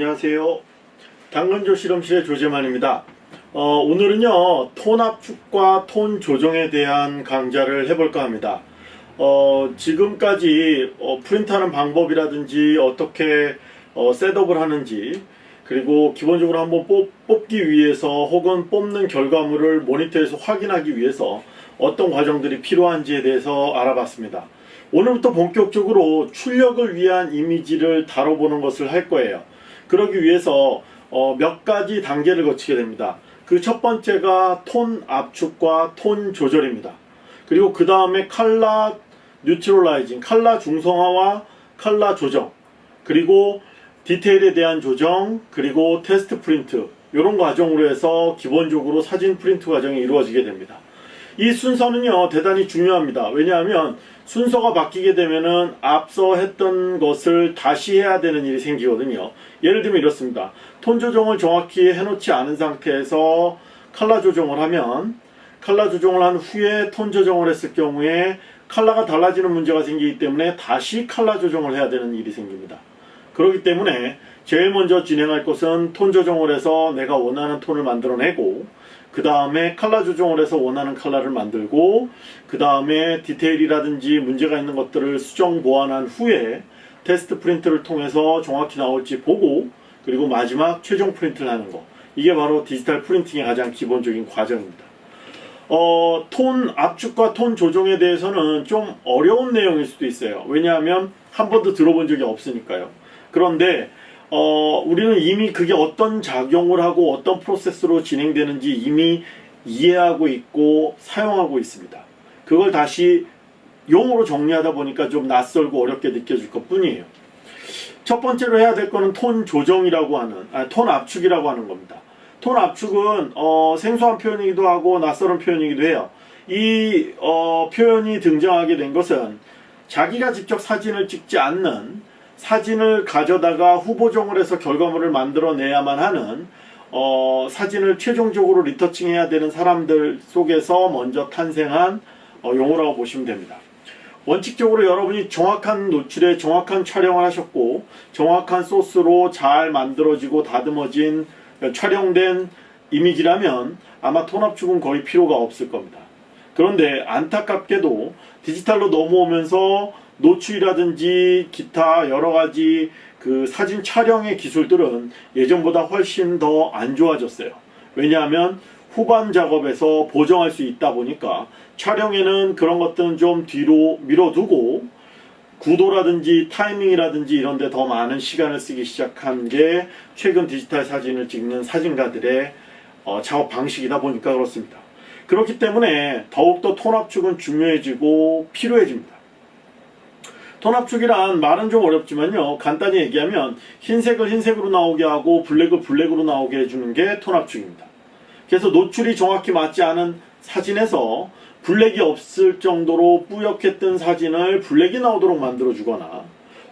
안녕하세요. 당근조 실험실의 조재만입니다. 어, 오늘은요 톤 압축과 톤 조정에 대한 강좌를 해볼까 합니다. 어, 지금까지 어, 프린트하는 방법이라든지 어떻게 어, 셋업을 하는지 그리고 기본적으로 한번 뽑, 뽑기 위해서 혹은 뽑는 결과물을 모니터에서 확인하기 위해서 어떤 과정들이 필요한지에 대해서 알아봤습니다. 오늘부터 본격적으로 출력을 위한 이미지를 다뤄보는 것을 할 거예요. 그러기 위해서 어, 몇 가지 단계를 거치게 됩니다. 그 첫 번째가 톤 압축과 톤 조절입니다. 그리고 그 다음에 color neutralizing, 칼라 중성화와 칼라 조정, 그리고 디테일에 대한 조정, 그리고 테스트 프린트 이런 과정으로 해서 기본적으로 사진 프린트 과정이 이루어지게 됩니다. 이 순서는요 대단히 중요합니다. 왜냐하면 순서가 바뀌게 되면은 앞서 했던 것을 다시 해야 되는 일이 생기거든요. 예를 들면 이렇습니다. 톤 조정을 정확히 해놓지 않은 상태에서 칼라 조정을 하면 칼라 조정을 한 후에 톤 조정을 했을 경우에 칼라가 달라지는 문제가 생기기 때문에 다시 칼라 조정을 해야 되는 일이 생깁니다. 그렇기 때문에 제일 먼저 진행할 것은 톤 조정을 해서 내가 원하는 톤을 만들어내고 그 다음에 칼라 조정을 해서 원하는 칼라를 만들고 그 다음에 디테일이라든지 문제가 있는 것들을 수정 보완한 후에 테스트 프린트를 통해서 정확히 나올지 보고 그리고 마지막 최종 프린트를 하는 거 이게 바로 디지털 프린팅의 가장 기본적인 과정입니다. 어, 톤 압축과 톤 조정에 대해서는 좀 어려운 내용일 수도 있어요. 왜냐하면 한 번도 들어본 적이 없으니까요. 그런데 어, 우리는 이미 그게 어떤 작용을 하고 어떤 프로세스로 진행되는지 이미 이해하고 있고 사용하고 있습니다. 그걸 다시 용어로 정리하다 보니까 좀 낯설고 어렵게 느껴질 것 뿐이에요. 첫 번째로 해야 될 거는 톤 조정이라고 하는, 아니, 톤 압축이라고 하는 겁니다. 톤 압축은 어, 생소한 표현이기도 하고 낯설은 표현이기도 해요. 이 어, 표현이 등장하게 된 것은 자기가 직접 사진을 찍지 않는 사진을 가져다가 후보종을 해서 결과물을 만들어내야만 하는 어, 사진을 최종적으로 리터칭해야 되는 사람들 속에서 먼저 탄생한 어, 용어라고 보시면 됩니다. 원칙적으로 여러분이 정확한 노출에 정확한 촬영을 하셨고 정확한 소스로 잘 만들어지고 다듬어진 촬영된 이미지라면 아마 톤압축은 거의 필요가 없을 겁니다. 그런데 안타깝게도 디지털로 넘어오면서 노출이라든지 기타 여러가지 그 사진 촬영의 기술들은 예전보다 훨씬 더 안 좋아졌어요. 왜냐하면 후반 작업에서 보정할 수 있다 보니까 촬영에는 그런 것들은 좀 뒤로 밀어두고 구도라든지 타이밍이라든지 이런 데 더 많은 시간을 쓰기 시작한 게 최근 디지털 사진을 찍는 사진가들의 어, 작업 방식이다 보니까 그렇습니다. 그렇기 때문에 더욱더 톤 압축은 중요해지고 필요해집니다. 톤 압축이란 말은 좀 어렵지만요. 간단히 얘기하면 흰색을 흰색으로 나오게 하고 블랙을 블랙으로 나오게 해주는 게 톤 압축입니다. 그래서 노출이 정확히 맞지 않은 사진에서 블랙이 없을 정도로 뿌옇게 뜬 사진을 블랙이 나오도록 만들어주거나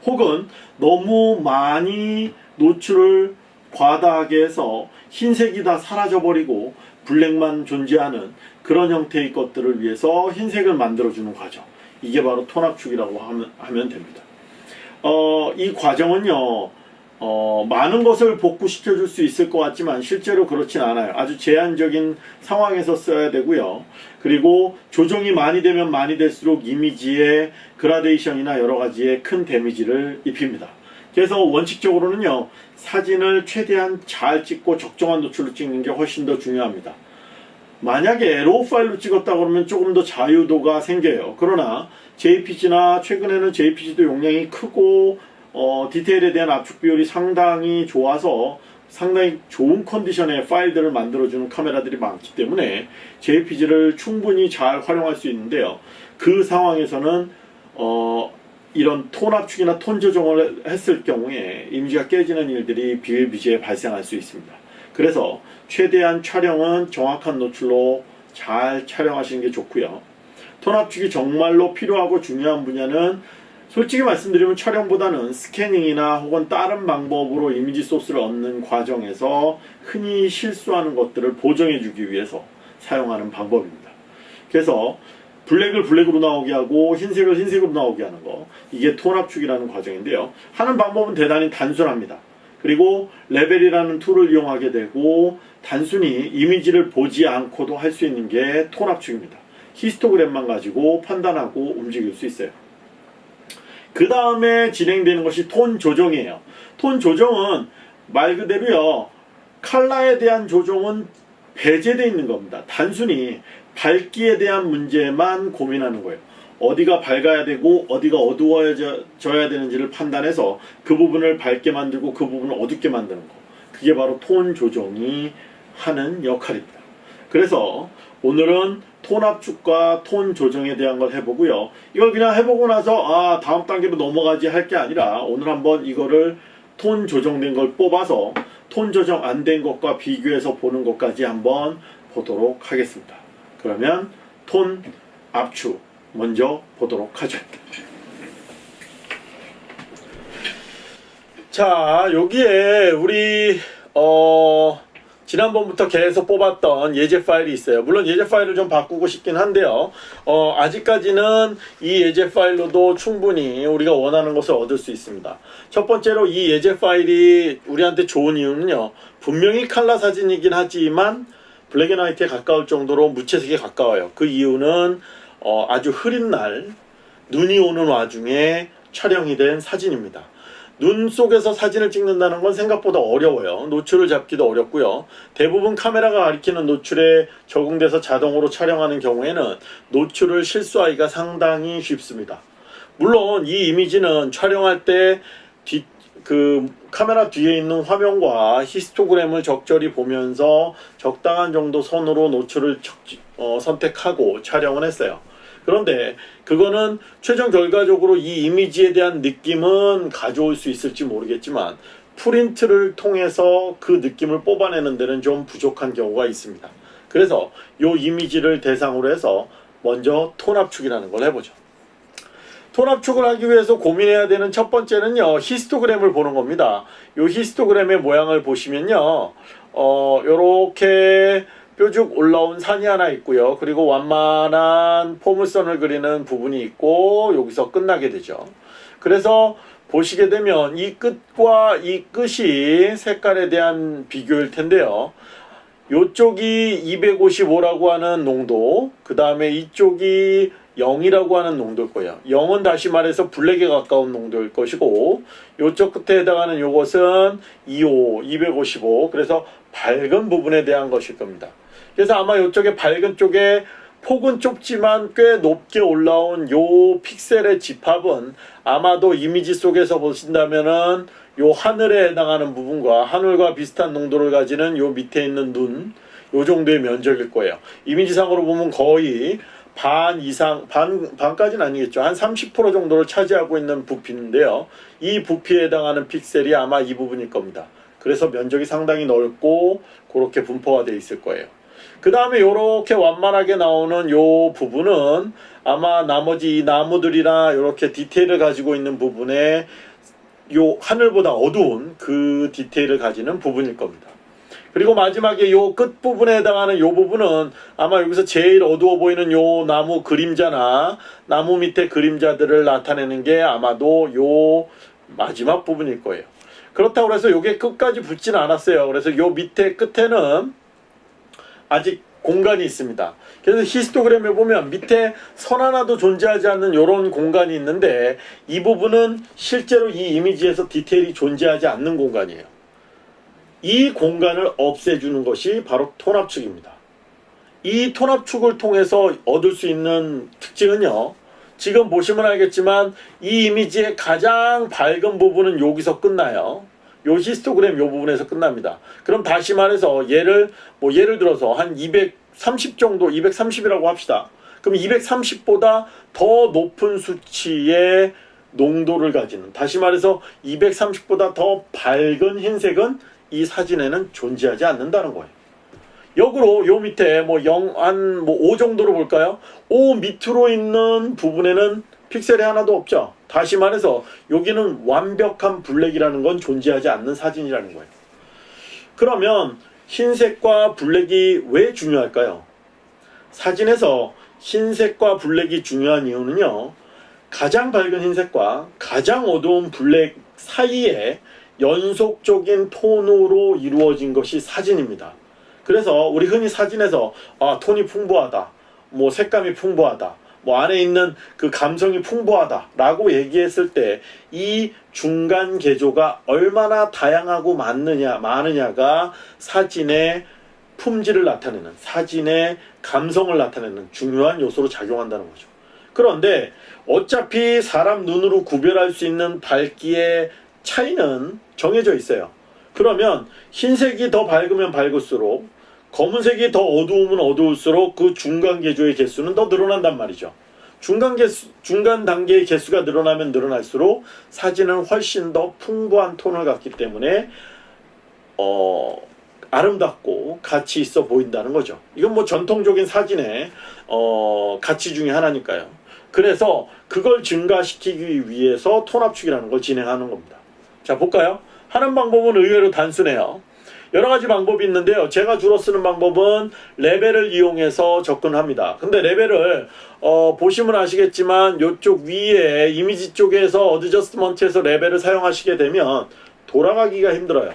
혹은 너무 많이 노출을 과다하게 해서 흰색이 다 사라져버리고 블랙만 존재하는 그런 형태의 것들을 위해서 흰색을 만들어주는 과정 이게 바로 톤압축이라고 하면, 하면 됩니다. 어, 이 과정은요 어, 많은 것을 복구시켜 줄 수 있을 것 같지만 실제로 그렇진 않아요. 아주 제한적인 상황에서 써야 되고요. 그리고 조정이 많이 되면 많이 될수록 이미지의 그라데이션이나 여러 가지의 큰 데미지를 입힙니다. 그래서 원칙적으로는요. 사진을 최대한 잘 찍고 적정한 노출로 찍는 게 훨씬 더 중요합니다. 만약에 RAW 파일로 찍었다 그러면 조금 더 자유도가 생겨요. 그러나 JPG나 최근에는 JPG도 용량이 크고 어, 디테일에 대한 압축 비율이 상당히 좋아서 상당히 좋은 컨디션의 파일들을 만들어주는 카메라들이 많기 때문에 JPG를 충분히 잘 활용할 수 있는데요. 그 상황에서는 어, 이런 톤 압축이나 톤 조정을 했을 경우에 이미지가 깨지는 일들이 비일비재에 발생할 수 있습니다. 그래서 최대한 촬영은 정확한 노출로 잘 촬영하시는 게 좋고요. 톤 압축이 정말로 필요하고 중요한 분야는 솔직히 말씀드리면 촬영보다는 스캐닝이나 혹은 다른 방법으로 이미지 소스를 얻는 과정에서 흔히 실수하는 것들을 보정해 주기 위해서 사용하는 방법입니다. 그래서 블랙을 블랙으로 나오게 하고 흰색을 흰색으로 나오게 하는 거 이게 톤 압축이라는 과정인데요. 하는 방법은 대단히 단순합니다. 그리고 레벨이라는 tool을 이용하게 되고 단순히 이미지를 보지 않고도 할 수 있는 게 톤 압축입니다. 히스토그램만 가지고 판단하고 움직일 수 있어요. 그 다음에 진행되는 것이 톤 조정이에요. 톤 조정은 말 그대로요. 칼라에 대한 조정은 배제되어 있는 겁니다. 단순히 밝기에 대한 문제만 고민하는 거예요. 어디가 밝아야 되고 어디가 어두워져야 되는지를 판단해서 그 부분을 밝게 만들고 그 부분을 어둡게 만드는 거. 그게 바로 톤 조정이 하는 역할입니다. 그래서 오늘은 톤 압축과 톤 조정에 대한 걸 해보고요. 이걸 그냥 해보고 나서 아 다음 단계로 넘어가지 할 게 아니라 오늘 한번 이거를 톤 조정된 걸 뽑아서 톤 조정 안 된 것과 비교해서 보는 것까지 한번 보도록 하겠습니다. 그러면 톤 압축 먼저 보도록 하죠. 자 여기에 우리 어 지난번부터 계속 뽑았던 예제 파일이 있어요. 물론 예제 파일을 좀 바꾸고 싶긴 한데요. 어, 아직까지는 이 예제 파일로도 충분히 우리가 원하는 것을 얻을 수 있습니다. 첫 번째로 이 예제 파일이 우리한테 좋은 이유는요. 분명히 칼라 사진이긴 하지만 black and white에 가까울 정도로 무채색에 가까워요. 그 이유는 어, 아주 흐린 날 눈이 오는 와중에 촬영이 된 사진입니다. 눈 속에서 사진을 찍는다는 건 생각보다 어려워요. 노출을 잡기도 어렵고요. 대부분 카메라가 가리키는 노출에 적응돼서 자동으로 촬영하는 경우에는 노출을 실수하기가 상당히 쉽습니다. 물론 이 이미지는 촬영할 때 뒤, 그 카메라 뒤에 있는 화면과 히스토그램을 적절히 보면서 적당한 정도 선으로 노출을 적, 어, 선택하고 촬영을 했어요. 그런데 그거는 최종 결과적으로 이 이미지에 대한 느낌은 가져올 수 있을지 모르겠지만 프린트를 통해서 그 느낌을 뽑아내는 데는 좀 부족한 경우가 있습니다. 그래서 이 이미지를 대상으로 해서 먼저 톤 압축이라는 걸 해보죠. 톤 압축을 하기 위해서 고민해야 되는 첫 번째는요. 히스토그램을 보는 겁니다. 이 히스토그램의 모양을 보시면요. 어, 요렇게 뾰족 올라온 산이 하나 있고요. 그리고 완만한 포물선을 그리는 부분이 있고 여기서 끝나게 되죠. 그래서 보시게 되면 이 끝과 이 끝이 색깔에 대한 비교일 텐데요. 이쪽이 255라고 하는 농도, 그 다음에 이쪽이 0이라고 하는 농도일 거예요. 0은 다시 말해서 블랙에 가까운 농도일 것이고 이쪽 끝에 해당하는 이것은 25, 255 그래서 밝은 부분에 대한 것일 겁니다. 그래서 아마 이쪽에 밝은 쪽에 폭은 좁지만 꽤 높게 올라온 요 픽셀의 집합은 아마도 이미지 속에서 보신다면은 요 하늘에 해당하는 부분과 하늘과 비슷한 농도를 가지는 요 밑에 있는 눈, 요 정도의 면적일 거예요. 이미지상으로 보면 거의 반 이상, 반, 반까지는 아니겠죠. 한 30% 정도를 차지하고 있는 부피인데요. 이 부피에 해당하는 픽셀이 아마 이 부분일 겁니다. 그래서 면적이 상당히 넓고 그렇게 분포가 되어 있을 거예요. 그 다음에 이렇게 완만하게 나오는 요 부분은 아마 나머지 이 나무들이나 이렇게 디테일을 가지고 있는 부분에 요 하늘보다 어두운 그 디테일을 가지는 부분일 겁니다. 그리고 마지막에 요 끝부분에 해당하는 요 부분은 아마 여기서 제일 어두워 보이는 요 나무 그림자나 나무 밑에 그림자들을 나타내는 게 아마도 요 마지막 부분일 거예요. 그렇다고 해서 요게 끝까지 붙지는 않았어요. 그래서 요 밑에 끝에는 아직 공간이 있습니다. 그래서 히스토그램에 보면 밑에 선 하나도 존재하지 않는 이런 공간이 있는데 이 부분은 실제로 이 이미지에서 디테일이 존재하지 않는 공간이에요. 이 공간을 없애주는 것이 바로 톤압축입니다. 이 톤압축을 통해서 얻을 수 있는 특징은요. 지금 보시면 알겠지만 이 이미지의 가장 밝은 부분은 여기서 끝나요. 요 히스토그램 요 부분에서 끝납니다. 그럼 다시 말해서 얘를 뭐 예를 들어서 한 230 정도 230이라고 합시다. 그럼 230보다 더 높은 수치의 농도를 가지는 다시 말해서 230보다 더 밝은 흰색은 이 사진에는 존재하지 않는다는 거예요. 역으로 요 밑에 뭐 0, 한 뭐 5 정도로 볼까요? 5 밑으로 있는 부분에는 픽셀이 하나도 없죠. 다시 말해서 여기는 완벽한 블랙이라는 건 존재하지 않는 사진이라는 거예요. 그러면 흰색과 블랙이 왜 중요할까요? 사진에서 흰색과 블랙이 중요한 이유는요. 가장 밝은 흰색과 가장 어두운 블랙 사이에 연속적인 톤으로 이루어진 것이 사진입니다. 그래서 우리 흔히 사진에서 아 톤이 풍부하다, 뭐 색감이 풍부하다, 뭐 안에 있는 그 감성이 풍부하다라고 얘기했을 때 이 중간 개조가 얼마나 다양하고 많느냐 많으냐가 사진의 품질을 나타내는 사진의 감성을 나타내는 중요한 요소로 작용한다는 거죠. 그런데 어차피 사람 눈으로 구별할 수 있는 밝기의 차이는 정해져 있어요. 그러면 흰색이 더 밝으면 밝을수록 검은색이 더 어두우면 어두울수록 그 중간 개조의 개수는 더 늘어난단 말이죠. 중간 개수, 중간 단계의 개수가 늘어나면 늘어날수록 사진은 훨씬 더 풍부한 톤을 갖기 때문에 어, 아름답고 가치 있어 보인다는 거죠. 이건 뭐 전통적인 사진의 어, 가치 중에 하나니까요. 그래서 그걸 증가시키기 위해서 톤 압축이라는 걸 진행하는 겁니다. 자 볼까요? 하는 방법은 의외로 단순해요. 여러 가지 방법이 있는데요. 제가 주로 쓰는 방법은 레벨을 이용해서 접근합니다. 근데 레벨을 어, 보시면 아시겠지만 이쪽 위에 이미지 쪽에서 adjustment에서 레벨을 사용하시게 되면 돌아가기가 힘들어요.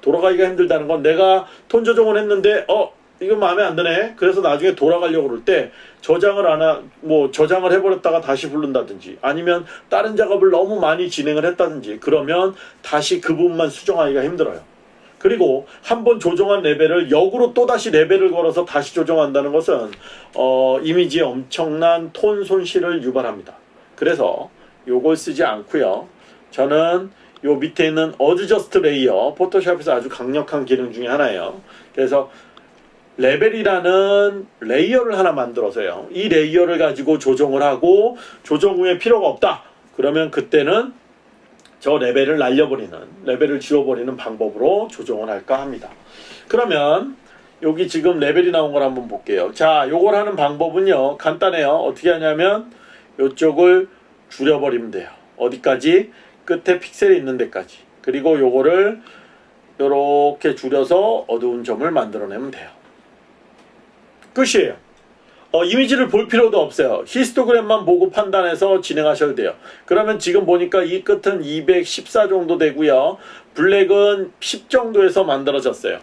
돌아가기가 힘들다는 건 내가 톤 조정을 했는데 어 이거 마음에 안 드네. 그래서 나중에 돌아가려고 그럴 때 저장을 안하 뭐 저장을 해버렸다가 다시 부른다든지 아니면 다른 작업을 너무 많이 진행을 했다든지 그러면 다시 그 부분만 수정하기가 힘들어요. 그리고 한번 조정한 레벨을 역으로 또 다시 레벨을 걸어서 다시 조정한다는 것은 어, 이미지에 엄청난 톤 손실을 유발합니다. 그래서 요걸 쓰지 않고요. 저는 요 밑에 있는 adjust layer 포토샵에서 아주 강력한 기능 중에 하나예요. 그래서 레벨이라는 layer를 하나 만들어서요. 이 layer를 가지고 조정을 하고 조정 후에 필요가 없다. 그러면 그때는 저 레벨을 날려버리는 레벨을 지워버리는 방법으로 조정을 할까 합니다. 그러면 여기 지금 레벨이 나온 걸 한번 볼게요. 자, 요걸 하는 방법은요. 간단해요. 어떻게 하냐면 요쪽을 줄여버리면 돼요. 어디까지? 끝에 픽셀이 있는 데까지. 그리고 요거를 요렇게 줄여서 어두운 점을 만들어내면 돼요. 끝이에요. 어, 이미지를 볼 필요도 없어요. 히스토그램만 보고 판단해서 진행하셔도 돼요. 그러면 지금 보니까 이 끝은 214 정도 되고요. black은 10 정도에서 만들어졌어요.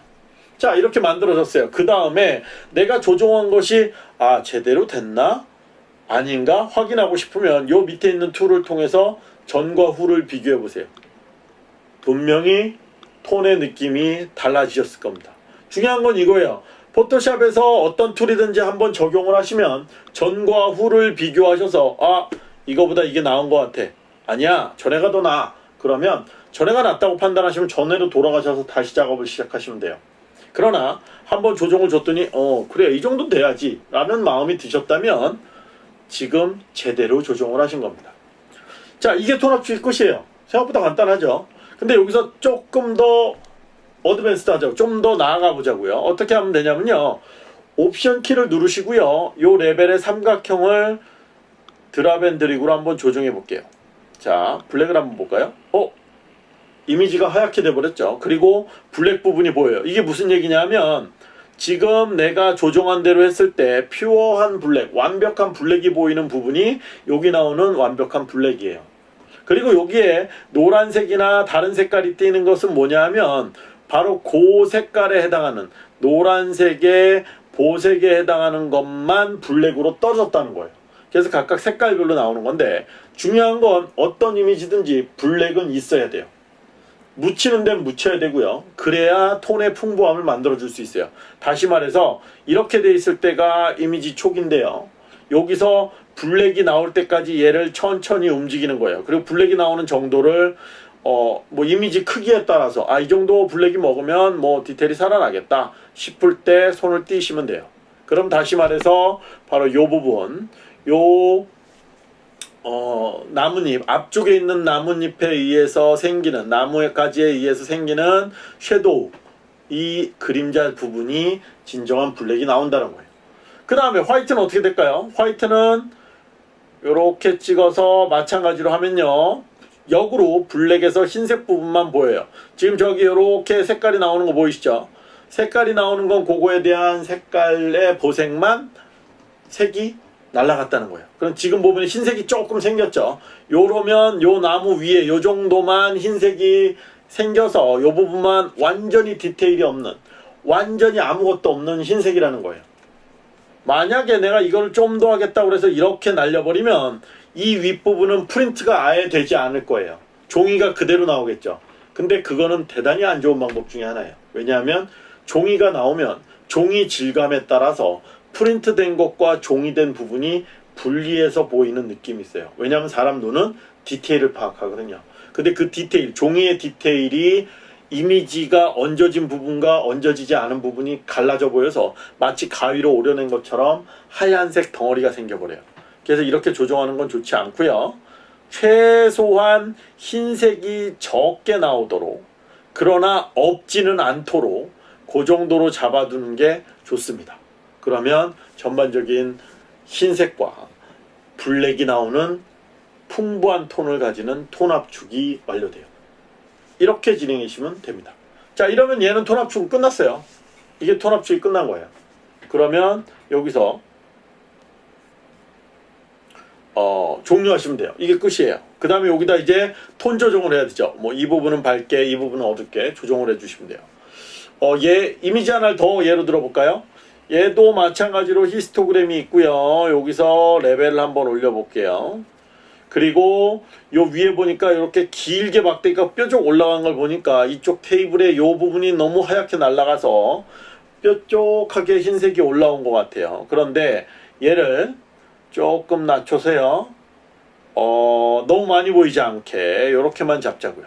자 이렇게 만들어졌어요. 그 다음에 내가 조정한 것이 아 제대로 됐나? 아닌가? 확인하고 싶으면 요 밑에 있는 tool을 통해서 전과 후를 비교해 보세요. 분명히 톤의 느낌이 달라지셨을 겁니다. 중요한 건 이거예요. 포토샵에서 어떤 tool이든지 한번 적용을 하시면 전과 후를 비교하셔서 아 이거보다 이게 나은 것 같아. 아니야 전에가 더 나아. 그러면 전에가 낫다고 판단하시면 전에로 돌아가셔서 다시 작업을 시작하시면 돼요. 그러나 한번 조정을 줬더니 어 그래 이 정도 돼야지 라는 마음이 드셨다면 지금 제대로 조정을 하신 겁니다. 자 이게 톤 압축이 끝이에요. 생각보다 간단하죠? 근데 여기서 조금 더 advanced 하자고 좀 더 나아가 보자고요. 어떻게 하면 되냐면요. 옵션 키를 누르시고요. 요 레벨의 삼각형을 drop and drag으로 한번 조정해 볼게요. 자, black을 한번 볼까요? 어? 이미지가 하얗게 돼 버렸죠. 그리고 black 부분이 보여요. 이게 무슨 얘기냐면 지금 내가 조정한 대로 했을 때 pure한 black, 완벽한 black이 보이는 부분이 여기 나오는 완벽한 블랙이에요. 그리고 여기에 노란색이나 다른 색깔이 띄는 것은 뭐냐면 바로 그 색깔에 해당하는 노란색의 보색에 해당하는 것만 블랙으로 떨어졌다는 거예요. 그래서 각각 색깔별로 나오는 건데 중요한 건 어떤 이미지든지 블랙은 있어야 돼요. 묻히는 데는 묻혀야 되고요. 그래야 톤의 풍부함을 만들어줄 수 있어요. 다시 말해서 이렇게 돼 있을 때가 이미지 촉인데요. 여기서 블랙이 나올 때까지 얘를 천천히 움직이는 거예요. 그리고 블랙이 나오는 정도를 어, 뭐 이미지 크기에 따라서 아, 이 정도 블랙이 먹으면 뭐 디테일이 살아나겠다 싶을 때 손을 띄시면 돼요. 그럼 다시 말해서 바로 요 부분, 요 어, 나뭇잎, 앞쪽에 있는 나뭇잎에 의해서 생기는, 나무가지에 의해서 생기는 섀도우, 이 그림자 부분이 진정한 블랙이 나온다는 거예요. 그 다음에 화이트는 어떻게 될까요? 화이트는 이렇게 찍어서 마찬가지로 하면요. 역으로 블랙에서 흰색 부분만 보여요. 지금 저기 이렇게 색깔이 나오는 거 보이시죠? 색깔이 나오는 건 그거에 대한 색깔의 보색만 색이 날라갔다는 거예요. 그럼 지금 보면 흰색이 조금 생겼죠. 요러면 요 나무 위에 요 정도만 흰색이 생겨서 이 부분만 완전히 디테일이 없는 완전히 아무것도 없는 흰색이라는 거예요. 만약에 내가 이걸 좀 더 하겠다고 해서 이렇게 날려버리면 이 윗부분은 프린트가 아예 되지 않을 거예요. 종이가 그대로 나오겠죠. 근데 그거는 대단히 안 좋은 방법 중에 하나예요. 왜냐하면 종이가 나오면 종이 질감에 따라서 프린트된 것과 종이된 부분이 분리해서 보이는 느낌이 있어요. 왜냐하면 사람 눈은 디테일을 파악하거든요. 근데 그 디테일, 종이의 디테일이 이미지가 얹어진 부분과 얹어지지 않은 부분이 갈라져 보여서 마치 가위로 오려낸 것처럼 하얀색 덩어리가 생겨버려요. 그래서 이렇게 조정하는 건 좋지 않고요. 최소한 흰색이 적게 나오도록 그러나 없지는 않도록 그 정도로 잡아두는 게 좋습니다. 그러면 전반적인 흰색과 블랙이 나오는 풍부한 톤을 가지는 톤 압축이 완료돼요. 이렇게 진행하시면 됩니다. 자 이러면 얘는 톤 압축은 끝났어요. 이게 톤 압축이 끝난 거예요. 그러면 여기서 어, 종료하시면 돼요. 이게 끝이에요. 그 다음에 여기다 이제 톤 조정을 해야 되죠. 뭐 이 부분은 밝게, 이 부분은 어둡게 조정을 해주시면 돼요. 어, 얘 이미지 하나를 더 예로 들어볼까요? 얘도 마찬가지로 히스토그램이 있고요. 여기서 레벨을 한번 올려볼게요. 그리고 요 위에 보니까 이렇게 길게 막대기가 뾰족 올라간 걸 보니까 이쪽 테이블의 요 부분이 너무 하얗게 날아가서 뾰족하게 흰색이 올라온 것 같아요. 그런데 얘를 조금 낮춰서요. 어, 너무 많이 보이지 않게 이렇게만 잡자고요.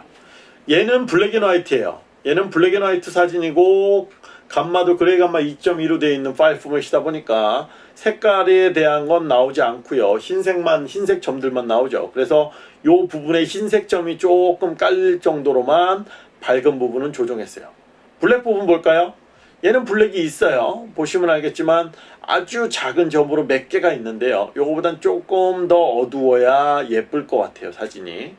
얘는 black and white예요. 얘는 black and white 사진이고 감마도 gray gamma 2.2로 되어 있는 파일 포맷이다 보니까 색깔에 대한 건 나오지 않고요. 흰색만 흰색 점들만 나오죠. 그래서 요 부분에 흰색 점이 조금 깔릴 정도로만 밝은 부분은 조정했어요. 블랙 부분 볼까요? 얘는 블랙이 있어요. 보시면 알겠지만 아주 작은 점으로 몇 개가 있는데요. 요거보단 조금 더 어두워야 예쁠 것 같아요. 사진이.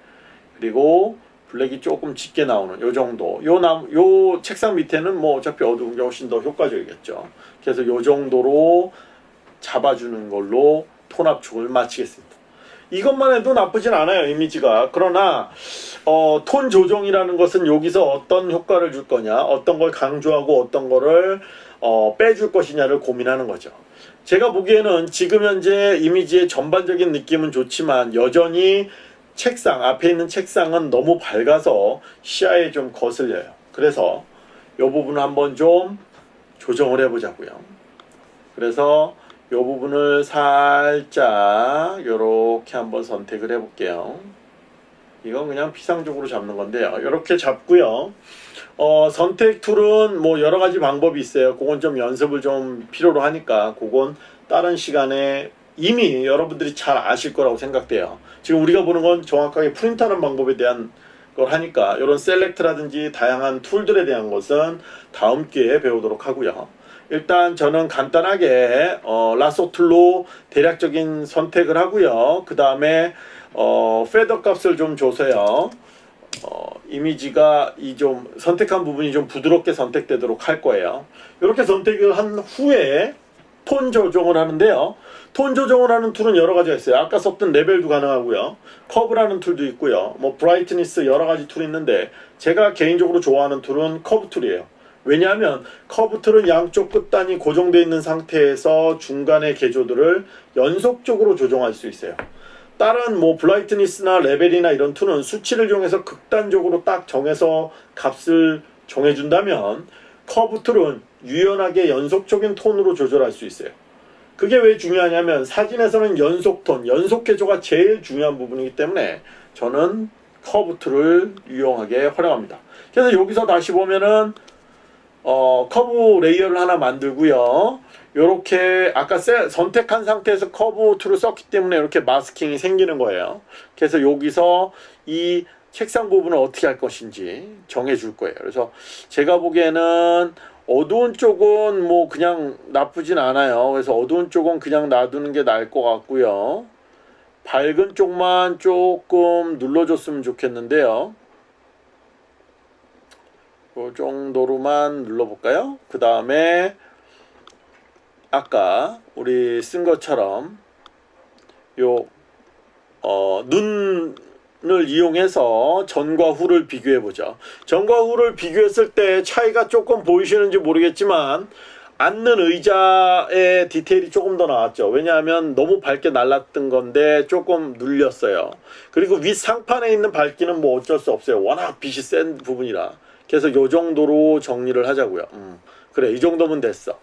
그리고 블랙이 조금 짙게 나오는 요 정도. 요 남, 요 책상 밑에는 뭐 어차피 어두운 게 훨씬 더 효과적이겠죠. 그래서 요 정도로 잡아주는 걸로 톤 압축을 마치겠습니다. 이것만 해도 나쁘진 않아요 이미지가. 그러나 어, 톤 조정이라는 것은 여기서 어떤 효과를 줄 거냐 어떤 걸 강조하고 어떤 거를 어, 빼줄 것이냐를 고민하는 거죠. 제가 보기에는 지금 현재 이미지의 전반적인 느낌은 좋지만 여전히 책상 앞에 있는 책상은 너무 밝아서 시야에 좀 거슬려요. 그래서 이 부분을 한번 좀 조정을 해 보자고요. 그래서 이 부분을 살짝 이렇게 한번 선택을 해 볼게요. 이건 그냥 피상적으로 잡는 건데요. 이렇게 잡고요. 어, 선택 툴은 뭐 여러 가지 방법이 있어요. 그건 좀 연습을 좀 필요로 하니까 그건 다른 시간에 이미 여러분들이 잘 아실 거라고 생각돼요. 지금 우리가 보는 건 정확하게 프린트하는 방법에 대한 걸 하니까 이런 select라든지 다양한 tool들에 대한 것은 다음 기회에 배우도록 하고요 일단 저는 간단하게 어, lasso tool로 대략적인 선택을 하고요. 그 다음에 어, feather 값을 좀 줘서요. 어, 이미지가 이 좀 선택한 부분이 좀 부드럽게 선택되도록 할 거예요. 이렇게 선택을 한 후에 톤 조정을 하는데요. 톤 조정을 하는 tool은 여러 가지가 있어요. 아까 썼던 레벨도 가능하고요. curve라는 tool도 있고요. 뭐 brightness 여러 가지 tool이 있는데 제가 개인적으로 좋아하는 tool은 curve tool이에요. 왜냐하면 curve tool은 양쪽 끝단이 고정되어 있는 상태에서 중간의 계조들을 연속적으로 조정할 수 있어요. 다른 뭐 brightness나 레벨이나 이런 tool은 수치를 이용해서 극단적으로 딱 정해서 값을 정해준다면 curve tool은 유연하게 연속적인 톤으로 조절할 수 있어요. 그게 왜 중요하냐면 사진에서는 연속톤, 연속 계조가 제일 중요한 부분이기 때문에 저는 curve tool을 유용하게 활용합니다. 그래서 여기서 다시 보면은 어, curve layer를 하나 만들고요. 이렇게 아까 세, 선택한 상태에서 curve tool을 썼기 때문에 이렇게 masking이 생기는 거예요. 그래서 여기서 이 책상 부분을 어떻게 할 것인지 정해 줄 거예요. 그래서 제가 보기에는 어두운 쪽은 뭐 그냥 나쁘진 않아요. 그래서 어두운 쪽은 그냥 놔두는 게 나을 것 같고요. 밝은 쪽만 조금 눌러줬으면 좋겠는데요. 그 정도로만 눌러볼까요? 그 다음에 아까 우리 쓴 것처럼 요 어, 눈을 이용해서 전과 후를 비교해 보죠. 전과 후를 비교했을 때 차이가 조금 보이시는지 모르겠지만 앉는 의자의 디테일이 조금 더 나왔죠. 왜냐하면 너무 밝게 날랐던 건데 조금 눌렸어요. 그리고 윗 상판에 있는 밝기는 뭐 어쩔 수 없어요. 워낙 빛이 센 부분이라. 그래서 요 정도로 정리를 하자고요. 음, 그래 이 정도면 됐어.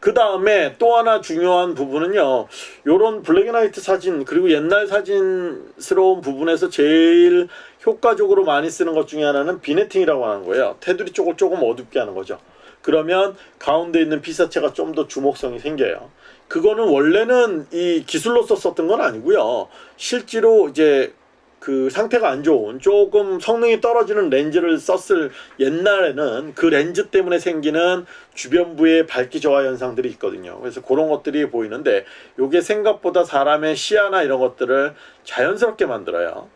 그 다음에 또 하나 중요한 부분은요. 요런 블랙앤화이트 사진 그리고 옛날 사진스러운 부분에서 제일 효과적으로 많이 쓰는 것 중에 하나는 비네팅이라고 하는 거예요. 테두리 쪽을 조금 어둡게 하는 거죠. 그러면 가운데 있는 피사체가 좀 더 주목성이 생겨요. 그거는 원래는 이 기술로서 썼던 건 아니고요. 실제로 이제 그 상태가 안 좋은 조금 성능이 떨어지는 렌즈를 썼을 옛날에는 그 렌즈 때문에 생기는 주변부의 밝기 저하 현상들이 있거든요. 그래서 그런 것들이 보이는데 이게 생각보다 사람의 시야나 이런 것들을 자연스럽게 만들어요.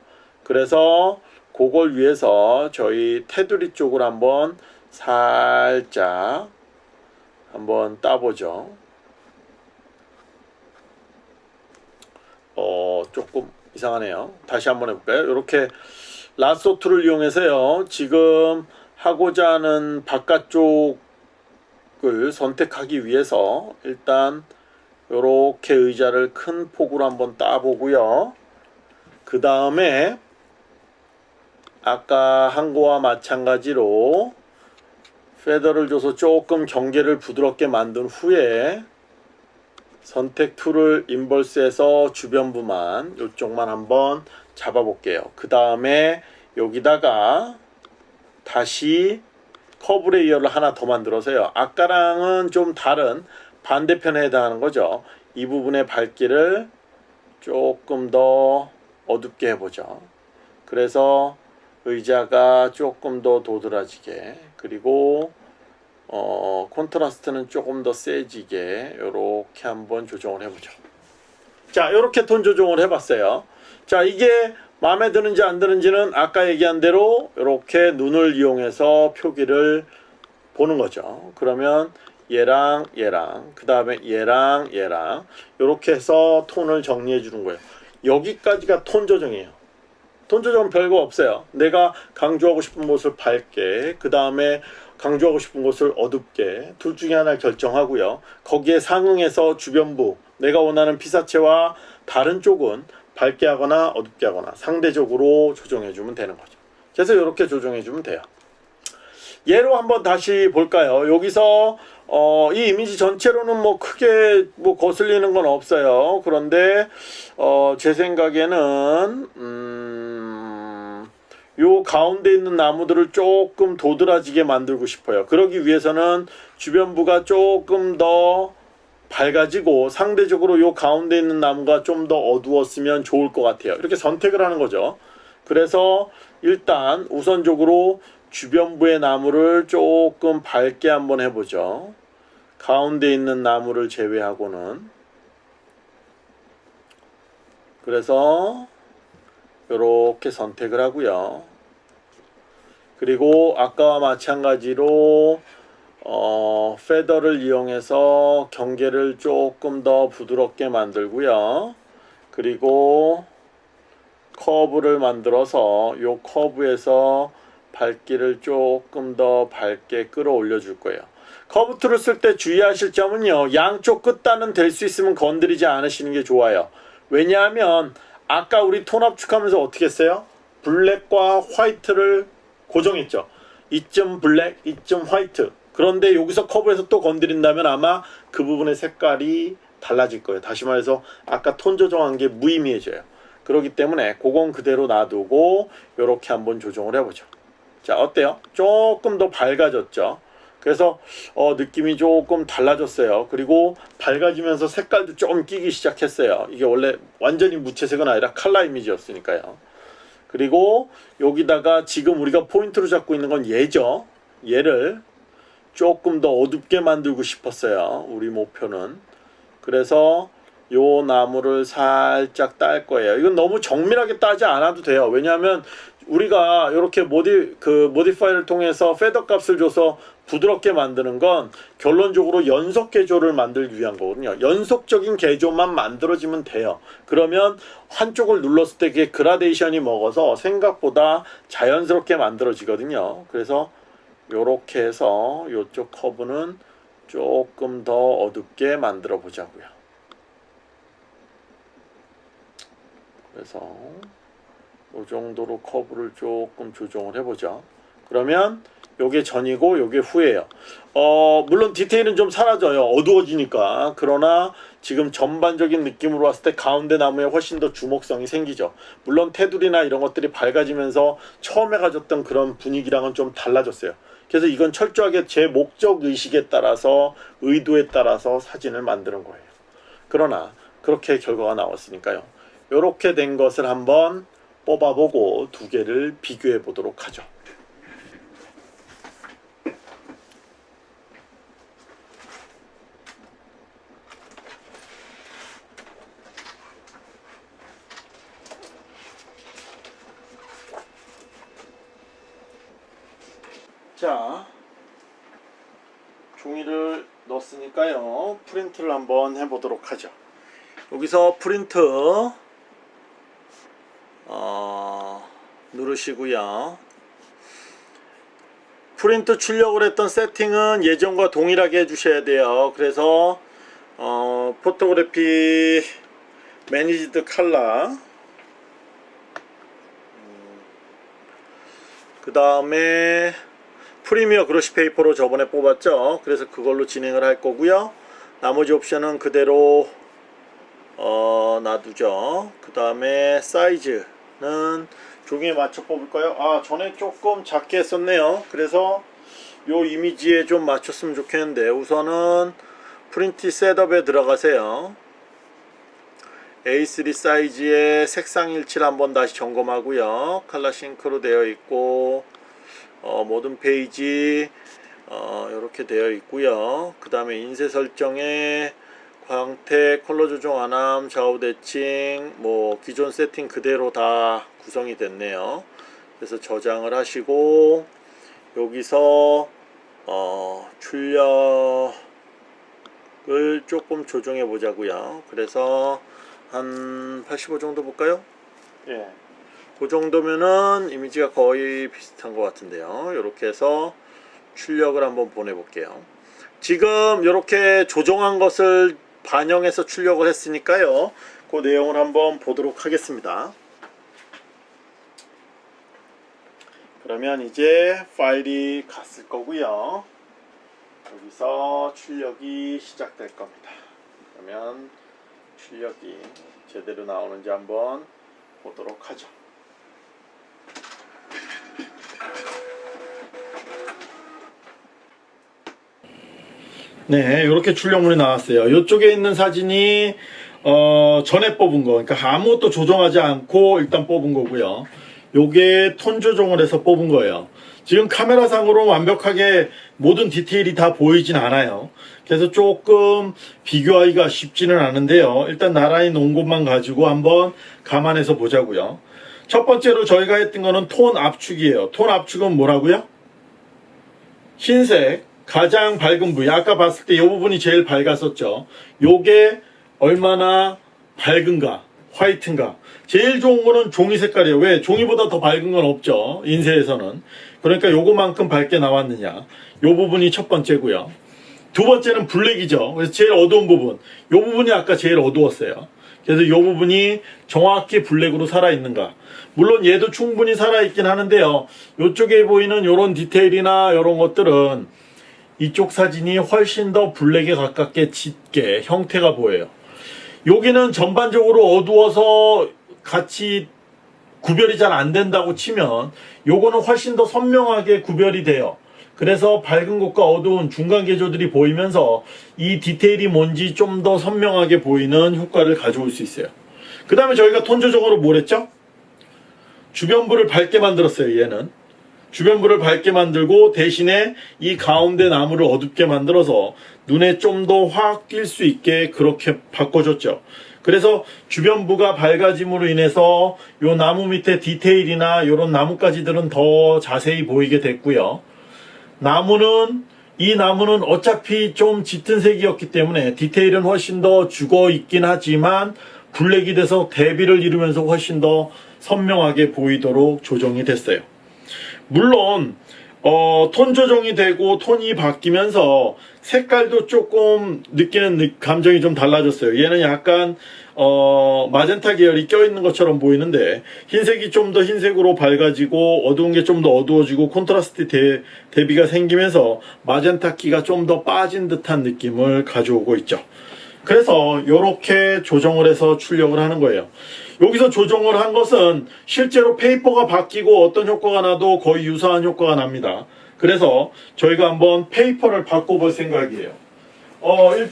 그래서 그걸 위해서 저희 테두리 쪽을 한번 살짝 한번 따보죠. 어 조금 이상하네요. 다시 한번 해볼까요? 이렇게 라소 툴을 이용해서요. 지금 하고자 하는 바깥쪽을 선택하기 위해서 일단 이렇게 의자를 큰 폭으로 한번 따보고요. 그 다음에 아까 한 거와 마찬가지로 feather를 줘서 조금 경계를 부드럽게 만든 후에 선택 tool을 inverse해서 주변부만 이쪽만 한번 잡아 볼게요. 그 다음에 여기다가 다시 curve layer를 하나 더 만들어서요. 아까랑은 좀 다른 반대편에 해당하는 거죠. 이 부분의 밝기를 조금 더 어둡게 해보죠. 그래서 의자가 조금 더 도드라지게 그리고 어, 콘트라스트는 조금 더 세지게 이렇게 한번 조정을 해보죠. 자, 이렇게 톤 조정을 해봤어요. 자, 이게 마음에 드는지 안 드는지는 아까 얘기한 대로 이렇게 눈을 이용해서 표기를 보는 거죠. 그러면 얘랑 얘랑 그 다음에 얘랑 얘랑 이렇게 해서 톤을 정리해 주는 거예요. 여기까지가 톤 조정이에요. 톤 조정은 별거 없어요. 내가 강조하고 싶은 곳을 밝게 그 다음에 강조하고 싶은 곳을 어둡게 둘 중에 하나 결정하고요. 거기에 상응해서 주변부 내가 원하는 피사체와 다른 쪽은 밝게 하거나 어둡게 하거나 상대적으로 조정해 주면 되는 거죠. 그래서 이렇게 조정해 주면 돼요. 예로 한번 다시 볼까요? 여기서 어, 이 이미지 전체로는 뭐 크게 뭐 거슬리는 건 없어요. 그런데 어, 제 생각에는 음, 요 가운데 있는 나무들을 조금 도드라지게 만들고 싶어요. 그러기 위해서는 주변부가 조금 더 밝아지고 상대적으로 요 가운데 있는 나무가 좀 더 어두웠으면 좋을 것 같아요. 이렇게 선택을 하는 거죠. 그래서 일단 우선적으로 주변부의 나무를 조금 밝게 한번 해보죠. 가운데 있는 나무를 제외하고는 그래서 이렇게 선택을 하고요. 그리고 아까와 마찬가지로 어, 페더를 이용해서 경계를 조금 더 부드럽게 만들고요. 그리고 curve를 만들어서 이 curve에서 밝기를 조금 더 밝게 끌어올려 줄 거예요. curve tool을 쓸 때 주의하실 점은요. 양쪽 끝단은 될 수 있으면 건드리지 않으시는 게 좋아요. 왜냐하면 아까 우리 톤 압축하면서 어떻게 했어요? black과 white를 고정했죠. 이점 black, 이점 white. 그런데 여기서 curve에서 또 건드린다면 아마 그 부분의 색깔이 달라질 거예요. 다시 말해서 아까 톤 조정한 게 무의미해져요. 그렇기 때문에 그건 그대로 놔두고 이렇게 한번 조정을 해보죠. 자 어때요? 조금 더 밝아졌죠. 그래서 어, 느낌이 조금 달라졌어요. 그리고 밝아지면서 색깔도 좀 끼기 시작했어요. 이게 원래 완전히 무채색은 아니라 칼라 이미지였으니까요. 그리고 여기다가 지금 우리가 포인트로 잡고 있는 건 얘죠. 얘를 조금 더 어둡게 만들고 싶었어요. 우리 목표는. 그래서 요 나무를 살짝 딸 거예요. 이건 너무 정밀하게 따지 않아도 돼요. 왜냐하면 우리가 이렇게 모디 그 모디파이를 통해서 페더 값을 줘서 부드럽게 만드는 건 결론적으로 연속 개조를 만들기 위한 거거든요. 연속적인 개조만 만들어지면 돼요. 그러면 한쪽을 눌렀을 때 그게 그라데이션이 먹어서 생각보다 자연스럽게 만들어지거든요. 그래서 요렇게 해서 요쪽 커브는 조금 더 어둡게 만들어 보자고요. 그래서 이 정도로 커브를 조금 조정을 해보죠. 그러면 요게 전이고 요게 후예요. 어 물론 디테일은 좀 사라져요. 어두워지니까. 그러나 지금 전반적인 느낌으로 봤을 때 가운데 나무에 훨씬 더 주목성이 생기죠. 물론 테두리나 이런 것들이 밝아지면서 처음에 가졌던 그런 분위기랑은 좀 달라졌어요. 그래서 이건 철저하게 제 목적 의식에 따라서 의도에 따라서 사진을 만드는 거예요. 그러나 그렇게 결과가 나왔으니까요. 이렇게 된 것을 한번 뽑아보고 두 개를 비교해 보도록 하죠. 자, 종이를 넣었으니까요. 프린트를 한번 해보도록 하죠. 여기서 프린트 어, 누르시고요. 프린트 출력을 했던 세팅은 예전과 동일하게 해주셔야 돼요. 그래서 어, photography managed color 그 다음에 premier glossy paper로 저번에 뽑았죠. 그래서 그걸로 진행을 할 거고요. 나머지 옵션은 그대로 어, 놔두죠. 그 다음에 사이즈는 종이에 맞춰 뽑을까요? 아 전에 조금 작게 했었네요. 그래서 요 이미지에 좀 맞췄으면 좋겠는데 우선은 print setup에 들어가세요. A3 사이즈의 색상 일치를 한번 다시 점검하고요. 칼라 싱크로 되어 있고 어, 모든 페이지 어, 이렇게 되어 있고요. 그 다음에 인쇄 설정에 광택, 컬러 조정 안함, 좌우 대칭, 뭐 기존 세팅 그대로 다 구성이 됐네요. 그래서 저장을 하시고 여기서 어, 출력을 조금 조정해 보자고요. 그래서 한 85 정도 볼까요? 예. 그 정도면은 이미지가 거의 비슷한 것 같은데요. 이렇게 해서 출력을 한번 보내볼게요. 지금 이렇게 조정한 것을 반영해서 출력을 했으니까요. 그 내용을 한번 보도록 하겠습니다. 그러면 이제 파일이 갔을 거고요. 여기서 출력이 시작될 겁니다. 그러면 출력이 제대로 나오는지 한번 보도록 하죠. 네, 이렇게 출력물이 나왔어요. 이쪽에 있는 사진이 어, 전에 뽑은 거, 그러니까 아무것도 조정하지 않고 일단 뽑은 거고요. 요게 톤 조정을 해서 뽑은 거예요. 지금 카메라상으로 완벽하게 모든 디테일이 다 보이진 않아요. 그래서 조금 비교하기가 쉽지는 않은데요. 일단 나란히 놓은 것만 가지고 한번 감안해서 보자고요. 첫 번째로 저희가 했던 거는 톤 압축이에요. 톤 압축은 뭐라고요? 흰색 가장 밝은 부위. 아까 봤을 때 이 부분이 제일 밝았었죠. 요게 얼마나 밝은가 화이트인가. 제일 좋은 거는 종이 색깔이에요. 왜? 종이보다 더 밝은 건 없죠. 인쇄에서는. 그러니까 요거만큼 밝게 나왔느냐. 요 부분이 첫 번째고요. 두 번째는 블랙이죠. 그래서 제일 어두운 부분. 요 부분이 아까 제일 어두웠어요. 그래서 이 부분이 정확히 블랙으로 살아있는가. 물론 얘도 충분히 살아있긴 하는데요. 이쪽에 보이는 이런 디테일이나 이런 것들은 이쪽 사진이 훨씬 더 블랙에 가깝게 짙게 형태가 보여요. 여기는 전반적으로 어두워서 같이 구별이 잘 안 된다고 치면 요거는 훨씬 더 선명하게 구별이 돼요. 그래서 밝은 곳과 어두운 중간 계조들이 보이면서 이 디테일이 뭔지 좀 더 선명하게 보이는 효과를 가져올 수 있어요. 그 다음에 저희가 톤 조정으로 뭘 했죠? 주변부를 밝게 만들었어요, 얘는. 주변부를 밝게 만들고 대신에 이 가운데 나무를 어둡게 만들어서 눈에 좀 더 확 띌 수 있게 그렇게 바꿔줬죠. 그래서 주변부가 밝아짐으로 인해서 요 나무 밑에 디테일이나 요런 나뭇가지들은 더 자세히 보이게 됐고요. 나무는 이 나무는 어차피 좀 짙은 색이었기 때문에 디테일은 훨씬 더 죽어 있긴 하지만 블랙이 돼서 대비를 이루면서 훨씬 더 선명하게 보이도록 조정이 됐어요. 물론 어, 톤 조정이 되고 톤이 바뀌면서 색깔도 조금 느끼는 느- 감정이 좀 달라졌어요. 얘는 약간 어, 마젠타 계열이 껴있는 것처럼 보이는데 흰색이 좀 더 흰색으로 밝아지고 어두운 게 좀 더 어두워지고 콘트라스트 대, 대비가 생기면서 마젠타기가 좀 더 빠진 듯한 느낌을 가져오고 있죠. 그래서 이렇게 조정을 해서 출력을 하는 거예요. 여기서 조정을 한 것은 실제로 페이퍼가 바뀌고 어떤 효과가 나도 거의 유사한 효과가 납니다. 그래서 저희가 한번 페이퍼를 바꿔볼 생각이에요. 어, 일,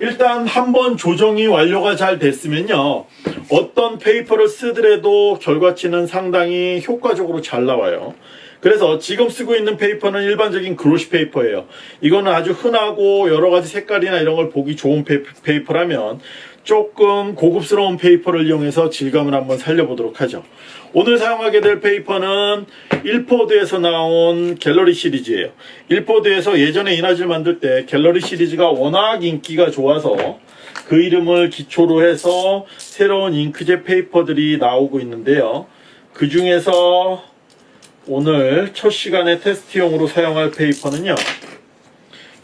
일단 한번 조정이 완료가 잘 됐으면요. 어떤 페이퍼를 쓰더라도 결과치는 상당히 효과적으로 잘 나와요. 그래서 지금 쓰고 있는 페이퍼는 일반적인 glossy 페이퍼예요. 이거는 아주 흔하고 여러 가지 색깔이나 이런 걸 보기 좋은 페- 페이퍼라면 조금 고급스러운 페이퍼를 이용해서 질감을 한번 살려보도록 하죠. 오늘 사용하게 될 페이퍼는 일포드에서 나온 갤러리 시리즈예요. 일포드에서 예전에 이나즈를 만들 때 갤러리 시리즈가 워낙 인기가 좋아서 그 이름을 기초로 해서 새로운 잉크젯 페이퍼들이 나오고 있는데요. 그 중에서 오늘 첫 시간에 테스트용으로 사용할 페이퍼는요.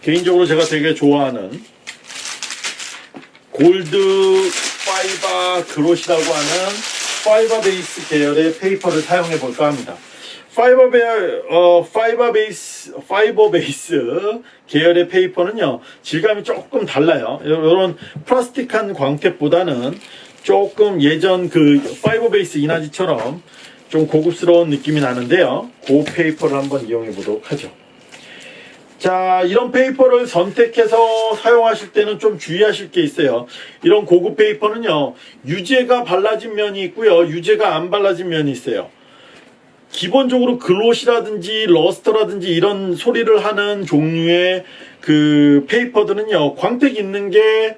개인적으로 제가 되게 좋아하는 Gold Fibre Gloss라고 하는 fiber base 계열의 페이퍼를 사용해 볼까 합니다. fiber ba- 어, fiber base fiber base 계열의 페이퍼는요 질감이 조금 달라요. 이런 플라스틱한 광택보다는 조금 예전 그 fiber base 인화지처럼 좀 고급스러운 느낌이 나는데요. 그 페이퍼를 한번 이용해 보도록 하죠. 자, 이런 페이퍼를 선택해서 사용하실 때는 좀 주의하실 게 있어요. 이런 고급 페이퍼는요, 유제가 발라진 면이 있고요, 유제가 안 발라진 면이 있어요. 기본적으로 gloss라든지 luster라든지 이런 소리를 하는 종류의 그 페이퍼들은요, 광택 있는 게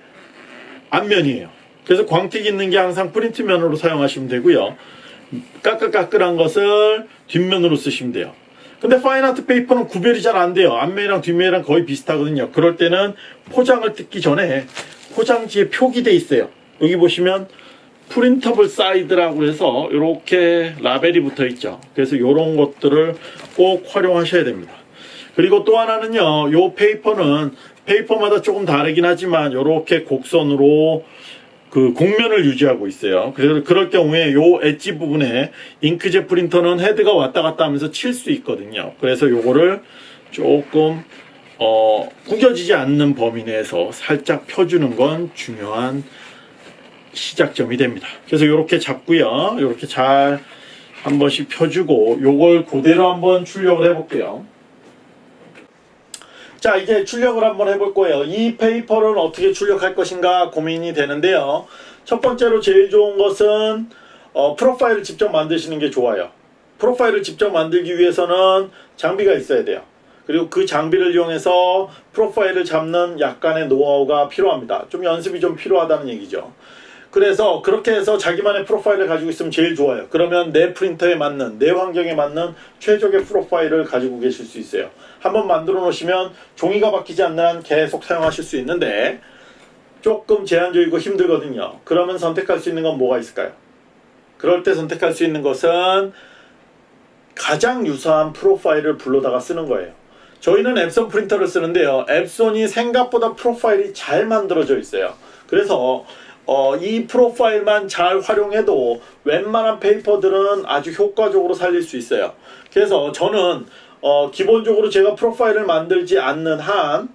앞면이에요. 그래서 광택 있는 게 항상 프린트 면으로 사용하시면 되고요. 까끌까끌한 것을 뒷면으로 쓰시면 돼요. 근데 fine art 페이퍼는 구별이 잘 안 돼요. 앞면이랑 뒷면이랑 거의 비슷하거든요. 그럴 때는 포장을 뜯기 전에 포장지에 표기돼 있어요. 여기 보시면 printable side라고 해서 이렇게 라벨이 붙어 있죠. 그래서 이런 것들을 꼭 활용하셔야 됩니다. 그리고 또 하나는요. 요 페이퍼는 페이퍼마다 조금 다르긴 하지만 이렇게 곡선으로 그 곡면을 유지하고 있어요. 그래서 그럴 경우에 요 엣지 부분에 잉크젯 프린터는 헤드가 왔다 갔다 하면서 칠 수 있거든요. 그래서 요거를 조금 어, 구겨지지 않는 범위 내에서 살짝 펴주는 건 중요한 시작점이 됩니다. 그래서 이렇게 잡고요. 이렇게 잘 한 번씩 펴주고 요걸 그대로 한번 출력을 해볼게요. 자 이제 출력을 한번 해볼 거예요. 이 페이퍼를 어떻게 출력할 것인가 고민이 되는데요. 첫 번째로 제일 좋은 것은 어, 프로파일을 직접 만드시는 게 좋아요. 프로파일을 직접 만들기 위해서는 장비가 있어야 돼요. 그리고 그 장비를 이용해서 프로파일을 잡는 약간의 노하우가 필요합니다. 좀 연습이 좀 필요하다는 얘기죠. 그래서 그렇게 해서 자기만의 프로파일을 가지고 있으면 제일 좋아요. 그러면 내 프린터에 맞는, 내 환경에 맞는 최적의 프로파일을 가지고 계실 수 있어요. 한번 만들어 놓으시면 종이가 바뀌지 않는 한 계속 사용하실 수 있는데 조금 제한적이고 힘들거든요. 그러면 선택할 수 있는 건 뭐가 있을까요? 그럴 때 선택할 수 있는 것은 가장 유사한 프로파일을 불러다가 쓰는 거예요. 저희는 앱손 프린터를 쓰는데요. 앱손이 생각보다 프로파일이 잘 만들어져 있어요. 그래서 어, 이 프로파일만 잘 활용해도 웬만한 페이퍼들은 아주 효과적으로 살릴 수 있어요. 그래서 저는 어, 기본적으로 제가 프로파일을 만들지 않는 한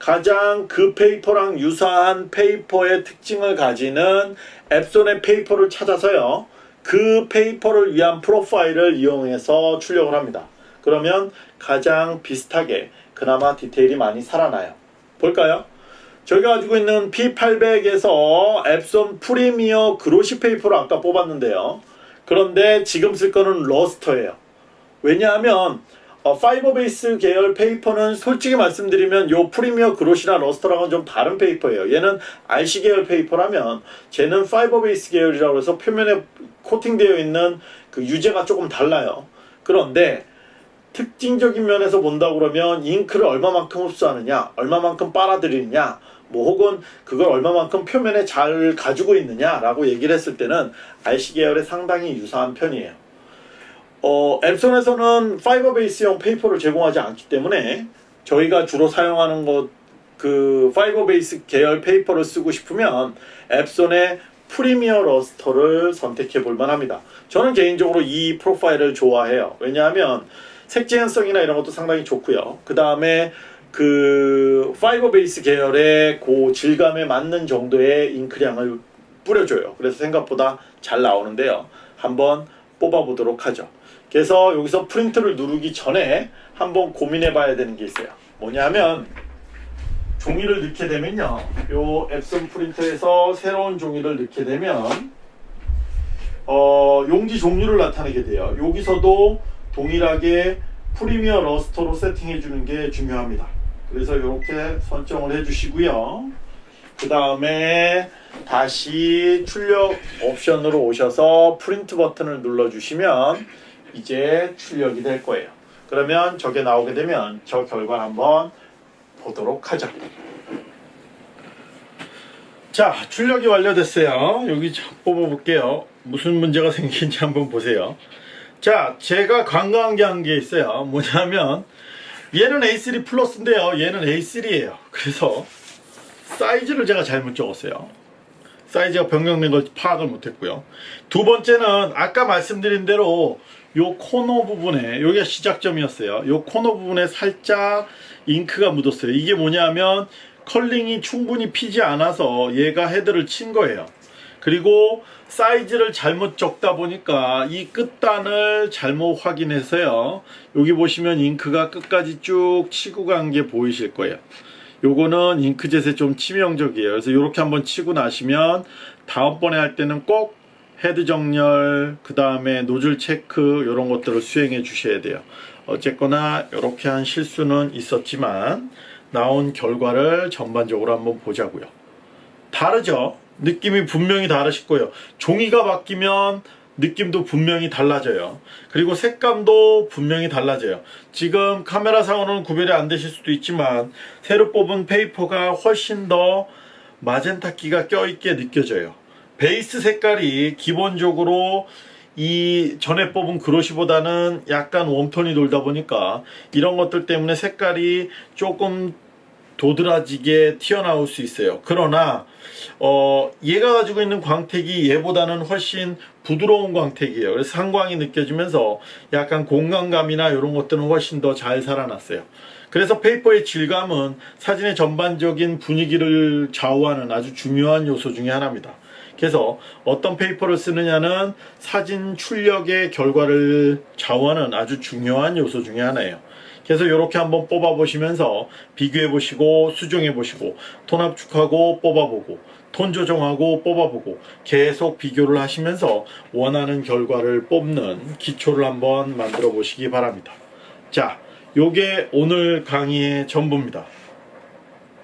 가장 그 페이퍼랑 유사한 페이퍼의 특징을 가지는 엡손의 페이퍼를 찾아서요. 그 페이퍼를 위한 profile을 이용해서 출력을 합니다. 그러면 가장 비슷하게 그나마 디테일이 많이 살아나요. 볼까요? 저희가 가지고 있는 P800에서 엡손 premier glossy 페이퍼를 아까 뽑았는데요. 그런데 지금 쓸 거는 luster예요. 왜냐하면 어, fiber base 계열 페이퍼는 솔직히 말씀드리면 요 premier glossy나 luster랑은 좀 다른 페이퍼예요. 얘는 RC 계열 페이퍼라면 쟤는 fiber base 계열이라고 해서 표면에 코팅되어 있는 그 유제가 조금 달라요. 그런데 특징적인 면에서 본다 그러면 잉크를 얼마만큼 흡수하느냐, 얼마만큼 빨아들이느냐, 뭐 혹은 그걸 얼마만큼 표면에 잘 가지고 있느냐라고 얘기를 했을 때는 RC 계열에 상당히 유사한 편이에요. 어, 엡손에서는 fiber base형 페이퍼를 제공하지 않기 때문에 저희가 주로 사용하는 것 그 fiber base 계열 페이퍼를 쓰고 싶으면 엡손의 premier luster를 선택해 볼 만 합니다. 저는 개인적으로 이 profile을 좋아해요. 왜냐하면 색재현성이나 이런 것도 상당히 좋고요. 그 다음에 그 fiber base 계열의 그 질감에 맞는 정도의 잉크량을 뿌려줘요. 그래서 생각보다 잘 나오는데요. 한번 뽑아보도록 하죠. 그래서 여기서 프린트를 누르기 전에 한번 고민해 봐야 되는 게 있어요. 뭐냐면 종이를 넣게 되면요. 요 앱son 프린터에서 새로운 종이를 넣게 되면 어, 용지 종류를 나타내게 돼요. 여기서도 동일하게 프리미어 러스터로 세팅해 주는 게 중요합니다. 그래서 이렇게 선정을 해 주시고요. 그 다음에 다시 출력 옵션으로 오셔서 프린트 버튼을 눌러 주시면 이제 출력이 될 거예요. 그러면 저게 나오게 되면 저 결과 한번 보도록 하죠. 자, 출력이 완료됐어요. 여기 좀 뽑아볼게요. 무슨 문제가 생긴지 한번 보세요. 자, 제가 관광한 게 있어요. 뭐냐면 얘는 A3 플러스인데요. 얘는 A3예요. 그래서 사이즈를 제가 잘못 적었어요. 사이즈가 변경된 걸 파악을 못했고요. 두 번째는 아까 말씀드린 대로 요 코너 부분에 여기가 시작점이었어요. 요 코너 부분에 살짝 잉크가 묻었어요. 이게 뭐냐면 curling이 충분히 피지 않아서 얘가 헤드를 친 거예요. 그리고 사이즈를 잘못 적다 보니까 이 끝단을 잘못 확인해서요. 여기 보시면 잉크가 끝까지 쭉 치고 간 게 보이실 거예요. 요거는 잉크젯에 좀 치명적이에요. 그래서 이렇게 한번 치고 나시면 다음번에 할 때는 꼭 헤드 정렬, 그 다음에 노즐 체크 이런 것들을 수행해 주셔야 돼요. 어쨌거나 이렇게 한 실수는 있었지만 나온 결과를 전반적으로 한번 보자고요. 다르죠? 느낌이 분명히 다르실 거예요. 종이가 바뀌면 느낌도 분명히 달라져요. 그리고 색감도 분명히 달라져요. 지금 카메라상으로는 구별이 안 되실 수도 있지만 새로 뽑은 페이퍼가 훨씬 더 마젠타기가 껴있게 느껴져요. 베이스 색깔이 기본적으로 이 전에 뽑은 glossy보다는 약간 warm tone이 돌다 보니까 이런 것들 때문에 색깔이 조금 도드라지게 튀어나올 수 있어요. 그러나 어, 얘가 가지고 있는 광택이 얘보다는 훨씬 부드러운 광택이에요. 그래서 상광이 느껴지면서 약간 공간감이나 이런 것들은 훨씬 더 잘 살아났어요. 그래서 페이퍼의 질감은 사진의 전반적인 분위기를 좌우하는 아주 중요한 요소 중에 하나입니다. 그래서 어떤 페이퍼를 쓰느냐는 사진 출력의 결과를 좌우하는 아주 중요한 요소 중에 하나예요. 그래서 이렇게 한번 뽑아 보시면서 비교해 보시고 수정해 보시고 톤 압축하고 뽑아 보고 톤 조정하고 뽑아 보고 계속 비교를 하시면서 원하는 결과를 뽑는 기초를 한번 만들어 보시기 바랍니다. 자, 요게 오늘 강의의 전부입니다.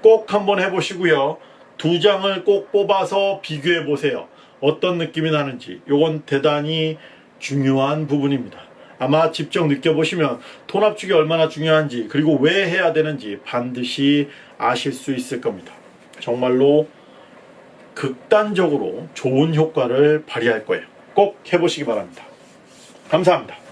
꼭 한번 해보시고요. 두 장을 꼭 뽑아서 비교해 보세요. 어떤 느낌이 나는지. 요건 대단히 중요한 부분입니다. 아마 직접 느껴보시면 톤 압축이 얼마나 중요한지 그리고 왜 해야 되는지 반드시 아실 수 있을 겁니다. 정말로 극단적으로 좋은 효과를 발휘할 거예요. 꼭 해보시기 바랍니다. 감사합니다.